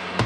now.